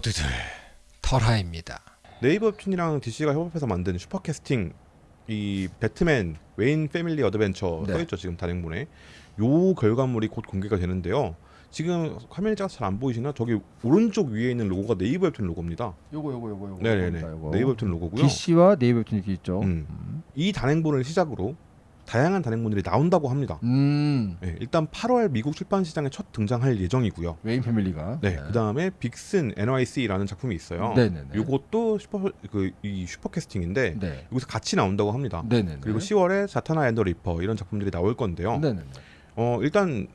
모두들 털하입니다. 네이버 웹툰이랑 DC가 협업해서 만든 슈퍼캐스팅 이 Batman Wayne Family Adventure 네. 써있죠 지금 단행본에 요 결과물이 곧 공개가 되는데요 지금 화면이 작아서 잘 안 보이시나 저기 오른쪽 위에 있는 로고가 네이버 웹툰 로고입니다 요거 요거 요거 요거. 네네네 네이버 웹툰 로고고요 DC와 네이버 웹툰 이렇게 있죠. 음. 음. 이 단행본을 시작으로 다양한 단행본들이 나온다고 합니다 음. 네, 일단 8월 미국 출판 시장에 첫 등장할 예정이고요 Wayne Family가. 네, 그다음에 Vixen NYC라는 작품이 있어요 네네네. 요것도 슈퍼 그이 슈퍼캐스팅인데 네. 여기서 같이 나온다고 합니다 네네네. 그리고 10월에 Zatanna and the Ripper 이런 작품들이 나올 건데요. 네네네. 어 일단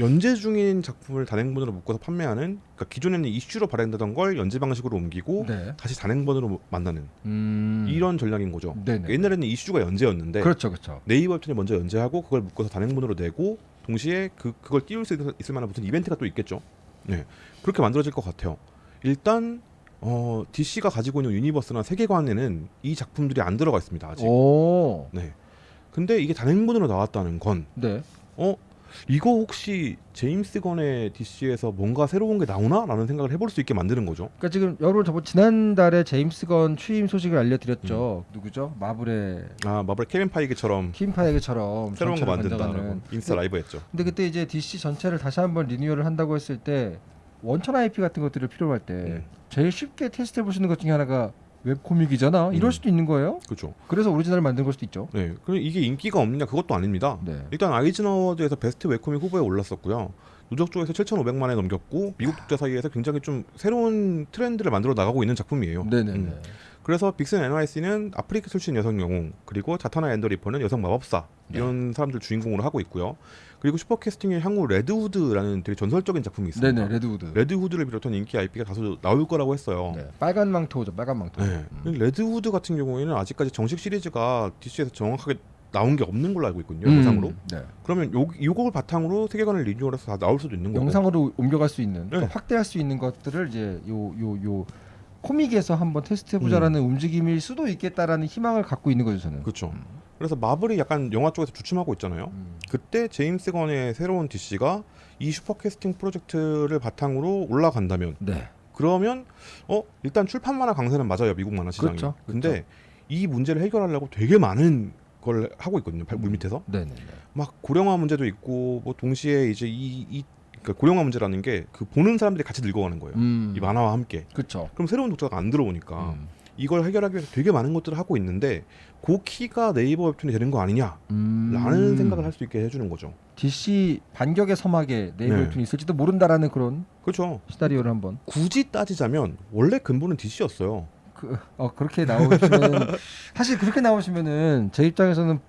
연재 중인 작품을 단행본으로 묶어서 판매하는 그러니까 기존에는 이슈로 발행되던 걸 연재 방식으로 옮기고 네. 다시 단행본으로 만나는 음. 이런 전략인 거죠. 네네. 옛날에는 이슈가 연재였는데 그렇죠, 그렇죠. 네이버 웹툰이 먼저 연재하고 그걸 묶어서 단행본으로 내고 동시에 그 그걸 띄울 수 있을, 있을 만한 무슨 이벤트가 또 있겠죠. 네 그렇게 만들어질 것 같아요. 일단 어 DC가 가지고 있는 유니버스나 세계관에는 이 작품들이 안 들어가 있습니다 아직. 오. 네. 근데 이게 단행본으로 나왔다는 건 네. 어 이거 혹시 제임스 건의 DC에서 뭔가 새로운 게 나오나 라는 생각을 해볼 수 있게 만드는 거죠. 그러니까 지금 여러분 저번 지난달에 제임스 건 취임 소식을 알려드렸죠. 누구죠? 마블의 아 마블 케빈 파이기처럼 킴 파이그처럼 새로운 거 만든다라고. 인스타 라이브 했죠. 근데 그때 이제 DC 전체를 다시 한번 리뉴얼을 한다고 했을 때 원천 IP 같은 것들을 필요로 할때 음. 제일 쉽게 테스트해 있는 것 중에 하나가 web comic이잖아. 이럴 음. 수도 있는 거예요. 그렇죠. 그래서 오리지널을 만든 걸 수도 있죠. 네. 그럼 이게 인기가 없느냐 그것도 아닙니다. 네. 일단 Eisner Award에서 best web comic 후보에 올랐었고요. 누적 조회수 7,500만에 넘겼고 미국 독자 사이에서 굉장히 좀 새로운 트렌드를 만들어 나가고 있는 작품이에요. 네네네. 음. 그래서 Vixen NYC는 아프리카 출신 여성 영웅 그리고 Zatanna and the Ripper는 여성 마법사 네. 이런 사람들 주인공으로 하고 있고요. 그리고 슈퍼캐스팅의 향후 Red Hood라는 되게 전설적인 작품이 있습니다. 네네 Red Hood. Red Hood를 비롯한 인기 IP가 다소 나올 거라고 했어요. 네. 빨간 망토죠. 빨간 망토. 네. 음. Red Hood 같은 경우에는 아직까지 정식 시리즈가 DC에서 정확하게 나온 게 없는 걸로 알고 있거든요. 음. 영상으로. 네. 그러면 요 요걸 바탕으로 세계관을 리뉴얼해서 다 나올 수도 있는 거고. 영상으로 옮겨갈 수 있는 네. 확대할 수 있는 것들을 이제 요 요 요 코믹에서 한번 테스트해보자라는 움직임일 수도 있겠다라는 희망을 갖고 있는 거죠 저는. 그렇죠. 음. 그래서 마블이 약간 영화 쪽에서 주춤하고 있잖아요. 음. 그때 제임스 건의 새로운 DC가 이 슈퍼캐스팅 프로젝트를 바탕으로 올라간다면 네. 그러면 어 일단 출판 만화 강세는 맞아요 미국 만화 시장이. 그렇죠. 근데 이 문제를 해결하려고 되게 많은 걸 하고 있거든요 발- 물 밑에서 네네네. 막 고령화 문제도 있고 뭐 동시에 이제 이, 이 그러니까 고령화 문제라는 게 그 보는 사람들이 같이 늙어가는 거예요 음. 이 만화와 함께 그렇죠. 그럼 새로운 독자가 안 들어오니까 음. 이걸 해결하기 위해서 되게 많은 것들을 하고 있는데 그 키가 네이버 웹툰이 되는 거 아니냐라는 음. 생각을 할 수 있게 해주는 거죠 DC 반격의 서막에 네이버 네. 웹툰이 있을지도 모른다라는 그런 그렇죠 시나리오를 한번 굳이 따지자면 원래 근본은 DC였어요 그, 어 그렇게 나오시면 사실 그렇게 나오시면은 제 입장에서는 바-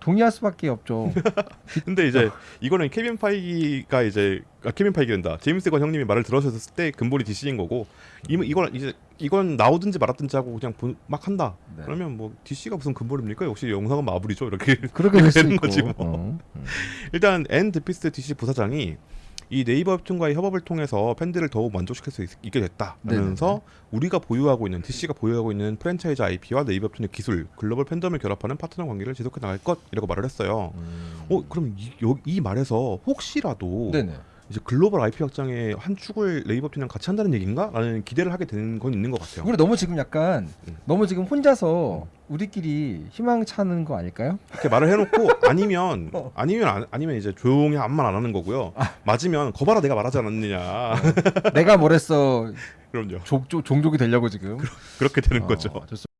동의할 수밖에 없죠. 근데 이제 이거는 케빈 파이기가 이제 아, 케빈 파이기된다 제임스 건 형님이 말을 들으셨을 때 근본이 DC인 거고 이 이걸 이제 이건 나오든지 말았든지 하고 그냥 본- 막 한다 네. 그러면 뭐 DC가 무슨 근본입니까 역시 영상은 마블이죠 이렇게 그렇게 되는. 거지 뭐. 어. 음. 일단 앤 드피스 DC 부사장이 이 네이버 웹툰과의 협업을 통해서 팬들을 더욱 만족시킬 수 있, 게 됐다면서 네네네. 우리가 보유하고 있는 DC가 보유하고 있는 프랜차이즈 IP와 네이버 웹툰의 기술, 글로벌 팬덤을 결합하는 파트너 관계를 지속해 나갈 것이라고 말을 했어요. 음. 어 그럼 이, 여- 이 말에서 혹시라도 네네. 이제 글로벌 IP 확장의 한 축을 네이버 웹툰이랑 같이 한다는 얘기인가?라는 기대를 하게 되는 건 있는 것 같아요. 우리 너무 지금 약간 음. 너무 지금 혼자서 우리끼리 희망 차는 거 아닐까요? 이렇게 말을 해놓고 아니면 어. 아니면 안- 아니면 이제 조용히 아무 말 안 하는 거고요. 맞으면 거봐라 내가 말하지 않았느냐. 내가 뭐랬어 그럼요. 족, 종족이 되려고 지금. 그렇게 되는 어, 거죠. 좋습니다.